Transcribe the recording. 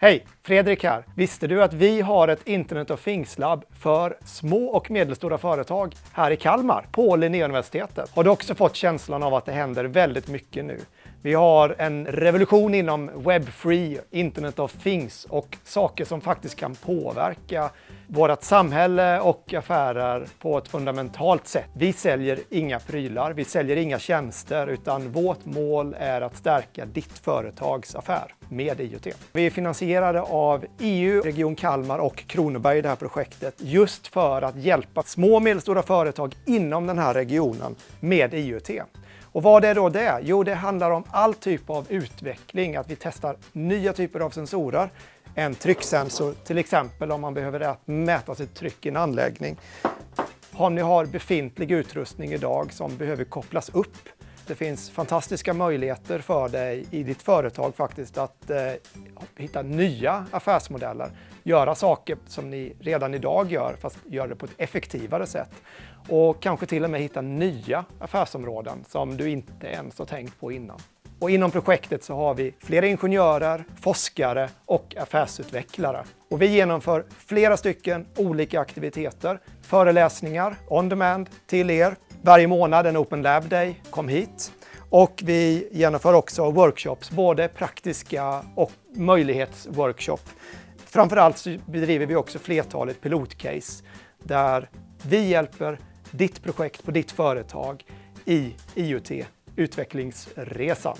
Hey, Fredrik här. Visste du att vi har ett Internet of Things-labb för små och medelstora företag här i Kalmar på Linnéuniversitetet? Har du också fått känslan av att det händer väldigt mycket nu? Vi har en revolution inom web free, Internet of Things och saker som faktiskt kan påverka vårt samhälle och affärer på ett fundamentalt sätt. Vi säljer inga prylar, vi säljer inga tjänster, utan vårt mål är att stärka ditt företags affär med IoT. Vi är finansierade av av EU, Region Kalmar och Kronoberg i det här projektet just för att hjälpa små och medelstora företag inom den här regionen med IoT. Och vad är då det? Jo, det handlar om all typ av utveckling, att vi testar nya typer av sensorer. En trycksensor till exempel om man behöver mäta sitt tryck i en anläggning. Om ni har befintlig utrustning idag som behöver kopplas upp det finns fantastiska möjligheter för dig i ditt företag faktiskt att eh, hitta nya affärsmodeller. Göra saker som ni redan idag gör, fast göra det på ett effektivare sätt. Och kanske till och med hitta nya affärsområden som du inte ens har tänkt på innan. Och inom projektet så har vi flera ingenjörer, forskare och affärsutvecklare. Och vi genomför flera stycken olika aktiviteter, föreläsningar on demand till er varje månad en Open Lab Day, kom hit. Och vi genomför också workshops, både praktiska och möjlighetsworkshop. Framförallt så bedriver vi också flertalet pilotcase där vi hjälper ditt projekt på ditt företag i IoT-utvecklingsresan.